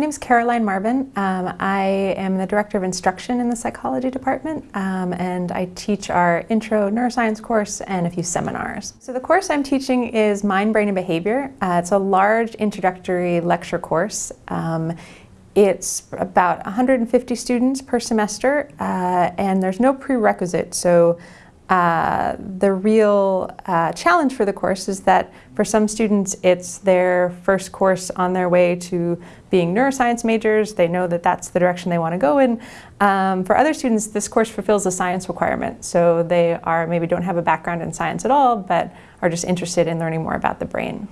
name is Caroline Marvin. Um, I am the Director of Instruction in the Psychology Department um, and I teach our Intro Neuroscience course and a few seminars. So the course I'm teaching is Mind, Brain and Behavior. Uh, it's a large introductory lecture course. Um, it's about 150 students per semester uh, and there's no prerequisite so uh, the real uh, challenge for the course is that for some students it's their first course on their way to being neuroscience majors. They know that that's the direction they want to go in. Um, for other students this course fulfills a science requirement so they are maybe don't have a background in science at all but are just interested in learning more about the brain.